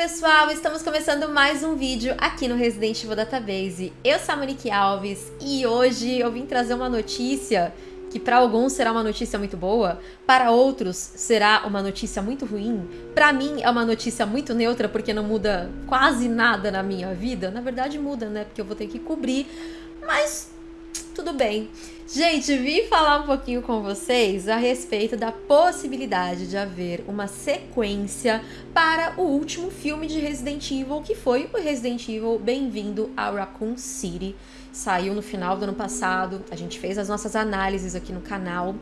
pessoal, estamos começando mais um vídeo aqui no Resident Evil Database. Eu sou a Monique Alves e hoje eu vim trazer uma notícia que para alguns será uma notícia muito boa, para outros será uma notícia muito ruim. Para mim é uma notícia muito neutra porque não muda quase nada na minha vida. Na verdade muda, né? Porque eu vou ter que cobrir, mas tudo bem. Gente, vim falar um pouquinho com vocês a respeito da possibilidade de haver uma sequência para o último filme de Resident Evil, que foi o Resident Evil Bem-vindo a Raccoon City. Saiu no final do ano passado, a gente fez as nossas análises aqui no canal.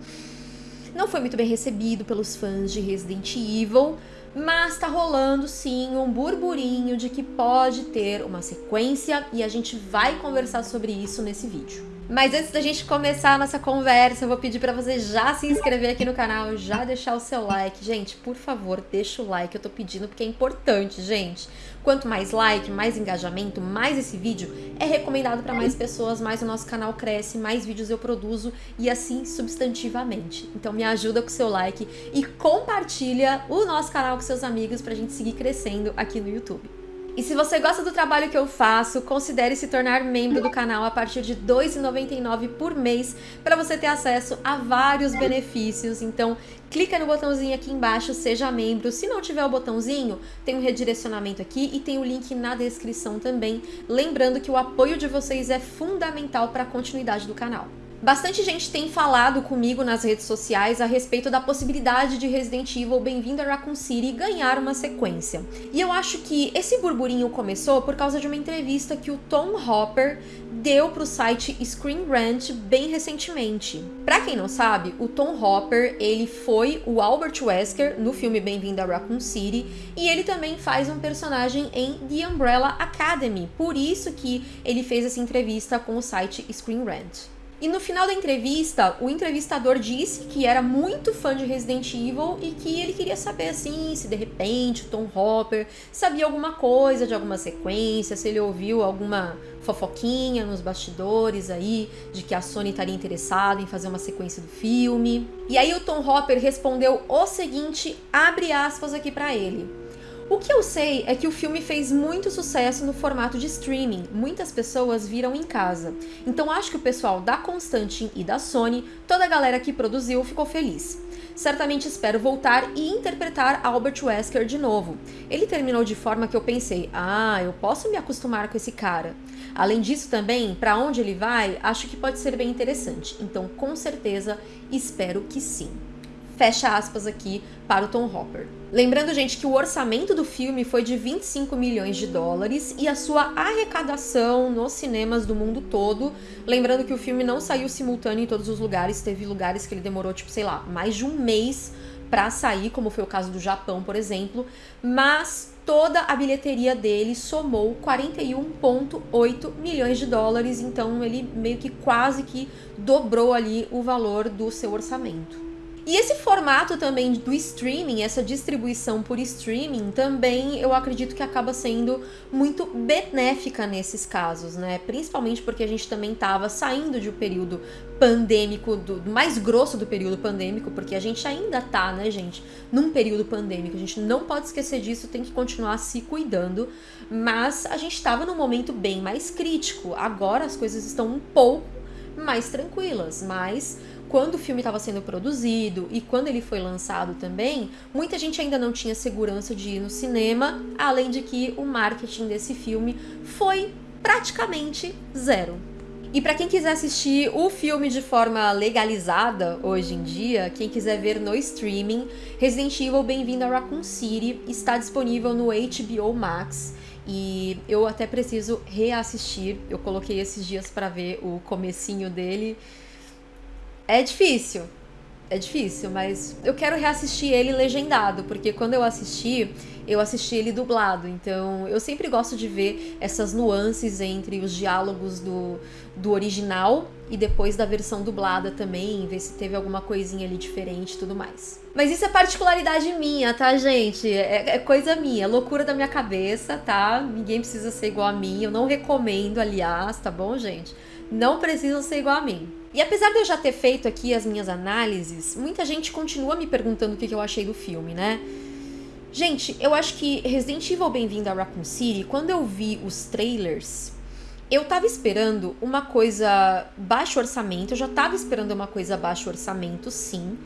Não foi muito bem recebido pelos fãs de Resident Evil, mas tá rolando sim um burburinho de que pode ter uma sequência e a gente vai conversar sobre isso nesse vídeo. Mas antes da gente começar a nossa conversa, eu vou pedir para você já se inscrever aqui no canal, já deixar o seu like. Gente, por favor, deixa o like, eu tô pedindo porque é importante, gente. Quanto mais like, mais engajamento, mais esse vídeo é recomendado para mais pessoas, mais o nosso canal cresce, mais vídeos eu produzo e assim substantivamente. Então me ajuda com o seu like e compartilha o nosso canal com seus amigos pra gente seguir crescendo aqui no YouTube. E se você gosta do trabalho que eu faço, considere se tornar membro do canal a partir de R$ 2,99 por mês para você ter acesso a vários benefícios. Então, clica no botãozinho aqui embaixo, seja membro. Se não tiver o botãozinho, tem um redirecionamento aqui e tem o link na descrição também. Lembrando que o apoio de vocês é fundamental para a continuidade do canal. Bastante gente tem falado comigo nas redes sociais a respeito da possibilidade de Resident Evil Bem-vindo a Raccoon City ganhar uma sequência. E eu acho que esse burburinho começou por causa de uma entrevista que o Tom Hopper deu para o site Screen Rant bem recentemente. Para quem não sabe, o Tom Hopper, ele foi o Albert Wesker no filme Bem-vindo a Raccoon City e ele também faz um personagem em The Umbrella Academy. Por isso que ele fez essa entrevista com o site Screen Rant. E no final da entrevista, o entrevistador disse que era muito fã de Resident Evil e que ele queria saber assim, se de repente o Tom Hopper sabia alguma coisa de alguma sequência, se ele ouviu alguma fofoquinha nos bastidores aí de que a Sony estaria interessada em fazer uma sequência do filme. E aí o Tom Hopper respondeu o seguinte, abre aspas aqui para ele. O que eu sei é que o filme fez muito sucesso no formato de streaming, muitas pessoas viram em casa. Então acho que o pessoal da Constantin e da Sony, toda a galera que produziu, ficou feliz. Certamente espero voltar e interpretar Albert Wesker de novo. Ele terminou de forma que eu pensei, ah, eu posso me acostumar com esse cara. Além disso também, para onde ele vai, acho que pode ser bem interessante. Então com certeza espero que sim fecha aspas aqui para o Tom Hopper. Lembrando, gente, que o orçamento do filme foi de 25 milhões de dólares e a sua arrecadação nos cinemas do mundo todo. Lembrando que o filme não saiu simultâneo em todos os lugares, teve lugares que ele demorou, tipo, sei lá, mais de um mês para sair, como foi o caso do Japão, por exemplo, mas toda a bilheteria dele somou 41,8 milhões de dólares, então ele meio que quase que dobrou ali o valor do seu orçamento. E esse formato também do streaming, essa distribuição por streaming, também eu acredito que acaba sendo muito benéfica nesses casos, né? Principalmente porque a gente também estava saindo de um período pandêmico, do, mais grosso do período pandêmico, porque a gente ainda tá, né, gente, num período pandêmico. A gente não pode esquecer disso, tem que continuar se cuidando. Mas a gente estava num momento bem mais crítico. Agora as coisas estão um pouco mais tranquilas, mas quando o filme estava sendo produzido e quando ele foi lançado também, muita gente ainda não tinha segurança de ir no cinema, além de que o marketing desse filme foi praticamente zero. E para quem quiser assistir o filme de forma legalizada hoje em dia, quem quiser ver no streaming, Resident Evil Bem-vindo a Raccoon City está disponível no HBO Max. E eu até preciso reassistir. Eu coloquei esses dias para ver o comecinho dele é difícil. É difícil, mas eu quero reassistir ele legendado, porque quando eu assisti, eu assisti ele dublado. Então, eu sempre gosto de ver essas nuances entre os diálogos do, do original e depois da versão dublada também, ver se teve alguma coisinha ali diferente e tudo mais. Mas isso é particularidade minha, tá, gente? É, é, coisa minha, é loucura da minha cabeça, tá? Ninguém precisa ser igual a mim. Eu não recomendo, aliás, tá bom, gente? Não precisam ser igual a mim. E apesar de eu já ter feito aqui as minhas análises, muita gente continua me perguntando o que eu achei do filme, né? Gente, eu acho que Resident Evil Bem-vindo a Raccoon City, quando eu vi os trailers, eu tava esperando uma coisa baixo orçamento, eu já tava esperando uma coisa baixo orçamento, sim.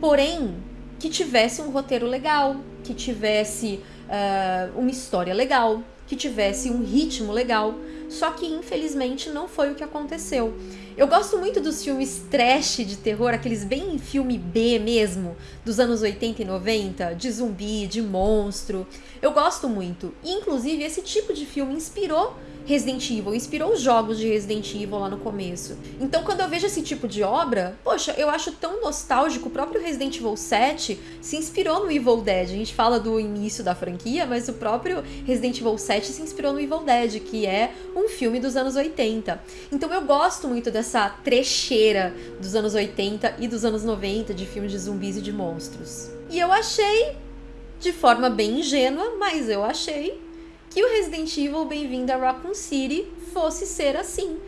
Porém, que tivesse um roteiro legal, que tivesse uh, uma história legal, que tivesse um ritmo legal. Só que infelizmente não foi o que aconteceu. Eu gosto muito dos filmes trash de terror, aqueles bem filme B mesmo, dos anos 80 e 90, de zumbi, de monstro. Eu gosto muito. Inclusive, esse tipo de filme inspirou Resident Evil, inspirou os jogos de Resident Evil lá no começo. Então, quando eu vejo esse tipo de obra, poxa, eu acho tão nostálgico. O próprio Resident Evil 7 se inspirou no Evil Dead. A gente fala do início da franquia, mas o próprio Resident Evil 7 se inspirou no Evil Dead, que é um filme dos anos 80. Então, eu gosto muito dessa trecheira dos anos 80 e dos anos 90 de filmes de zumbis e de monstros. E eu achei, de forma bem ingênua, mas eu achei que o Resident Evil Bem-vindo a Raccoon City fosse ser assim.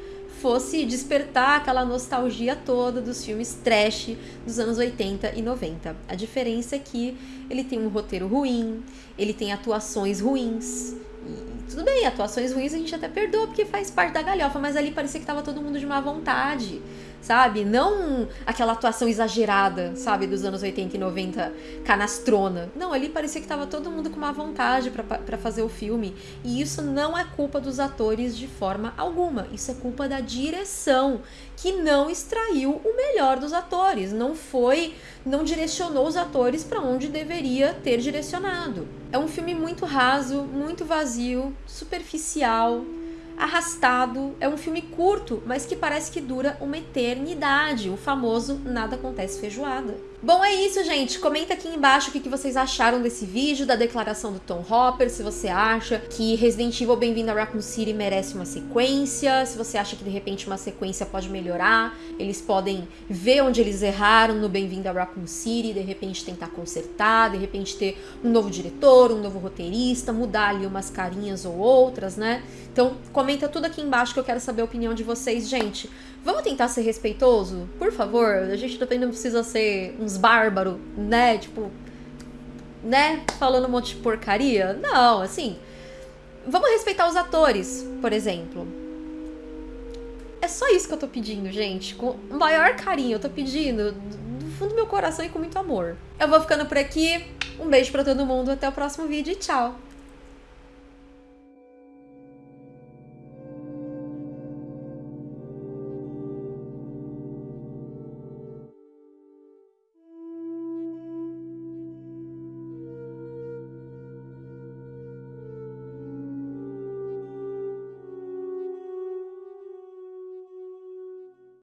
Fosse despertar aquela nostalgia toda dos filmes trash dos anos 80 e 90. A diferença é que ele tem um roteiro ruim, ele tem atuações ruins. E tudo bem, atuações ruins a gente até perdoa porque faz parte da galhofa, mas ali parecia que tava todo mundo de má vontade sabe? Não aquela atuação exagerada, sabe, dos anos 80 e 90, canastrona. Não, ali parecia que tava todo mundo com uma vontade para fazer o filme. E isso não é culpa dos atores de forma alguma. Isso é culpa da direção, que não extraiu o melhor dos atores, não foi, não direcionou os atores para onde deveria ter direcionado. É um filme muito raso, muito vazio, superficial, arrastado. É um filme curto, mas que parece que dura uma eternidade. O famoso nada acontece feijoada. Bom, é isso, gente. Comenta aqui embaixo o que vocês acharam desse vídeo, da declaração do Tom Hopper, se você acha que Resident Evil Bem-vindo a Raccoon City merece uma sequência, se você acha que de repente uma sequência pode melhorar, eles podem ver onde eles erraram no Bem-vindo a Raccoon City, de repente tentar consertar, de repente ter um novo diretor, um novo roteirista, mudar ali umas carinhas ou outras, né? Então, comenta tudo aqui embaixo que eu quero saber a opinião de vocês, gente. Vamos tentar ser respeitoso? Por favor, a gente também não precisa ser uns bárbaros, né? Tipo, né? Falando um monte de porcaria. Não, assim. Vamos respeitar os atores, por exemplo. É só isso que eu tô pedindo, gente. Com o maior carinho, eu tô pedindo do fundo do meu coração e com muito amor. Eu vou ficando por aqui. Um beijo para todo mundo, até o próximo vídeo e tchau!